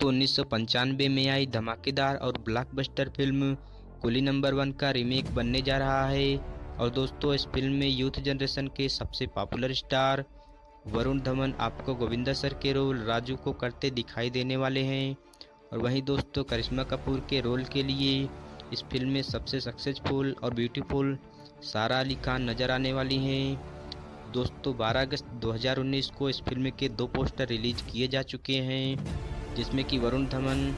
दोस्तों उन्नीस में आई धमाकेदार और ब्लॉकबस्टर फ़िल्म कुली नंबर वन का रीमेक बनने जा रहा है। और दोस्तों, इस फ़िल्म में यूथ जनरेशन के सबसे पॉपुलर स्टार वरुण धवन, आपको गोविंदा सर के रोल, राजू को करते दिखाई देने वाले हैं। और वहीं दोस्तों, करिश्मा कपूर के रोल के लिए इस फ़िल्म में सबसे सक्सेसफुल और ब्यूटीफुल सारा अली खान नज़र आने वाली हैं। दोस्तों 12 अगस्त 2019 को इस फ़िल्म के दो पोस्टर रिलीज़ किए जा चुके हैं। जिसमें कि वरुण धवन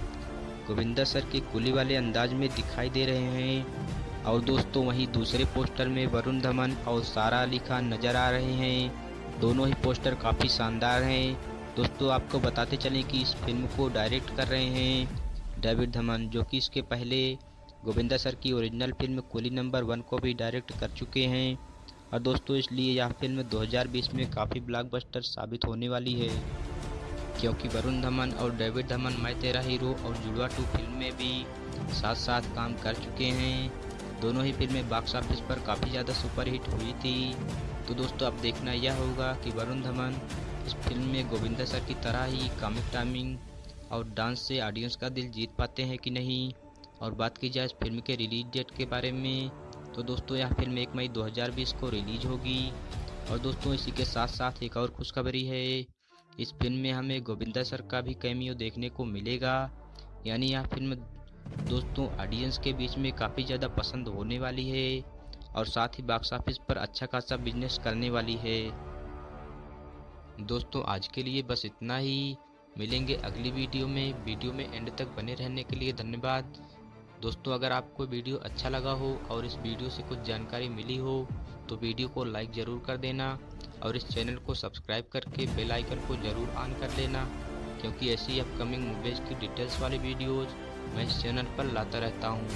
गोविंदा सर के कुली वाले अंदाज में दिखाई दे रहे हैं। और दोस्तों, वहीं दूसरे पोस्टर में वरुण धवन और सारा अली खान नज़र आ रहे हैं। दोनों ही पोस्टर काफ़ी शानदार हैं। दोस्तों, आपको बताते चलें कि इस फ़िल्म को डायरेक्ट कर रहे हैं डेविड धमन, जो कि इसके पहले गोविंदा सर की ओरिजिनल फ़िल्म कुली नंबर वन को भी डायरेक्ट कर चुके हैं। और दोस्तों, इसलिए यह फ़िल्म 2020 में काफ़ी ब्लॉकबस्टर साबित होने वाली है। क्योंकि वरुण धमन और डेविड धमन मैं तेरा हीरो और जुड़वा टू फ़िल्म में भी साथ साथ काम कर चुके हैं। दोनों ही फ़िल्में बॉक्स ऑफ़िस पर काफ़ी ज़्यादा सुपरहिट हुई थी। तो दोस्तों, अब देखना यह होगा कि वरुण धमन इस फ़िल्म में गोविंदा सर की तरह ही कॉमिक टाइमिंग और डांस से ऑडियंस का दिल जीत पाते हैं कि नहीं? और बात की जाए इस फ़िल्म के रिलीज़ डेट के बारे में तो दोस्तों, यह फ़िल्म एक मई 2020 को रिलीज़ होगी। और दोस्तों, इसी के साथ साथ एक और खुशखबरी है। इस फ़िल्म में हमें गोविंदा सर का भी कैमियो देखने को मिलेगा। यानी यह फ़िल्म दोस्तों ऑडियंस के बीच में काफ़ी ज़्यादा पसंद होने वाली है और साथ ही बॉक्स ऑफ़िस पर अच्छा खासा बिज़नेस करने वाली है। दोस्तों, आज के लिए बस इतना ही। मिलेंगे अगली वीडियो में। वीडियो में एंड तक बने रहने के लिए धन्यवाद। दोस्तों, अगर आपको वीडियो अच्छा लगा हो और इस वीडियो से कुछ जानकारी मिली हो तो वीडियो को लाइक ज़रूर कर देना। और इस चैनल को सब्सक्राइब करके बेल आइकन को ज़रूर ऑन कर लेना, क्योंकि ऐसी अपकमिंग मूवीज़ की डिटेल्स वाली वीडियोज़ मैं इस चैनल पर लाता रहता हूँ।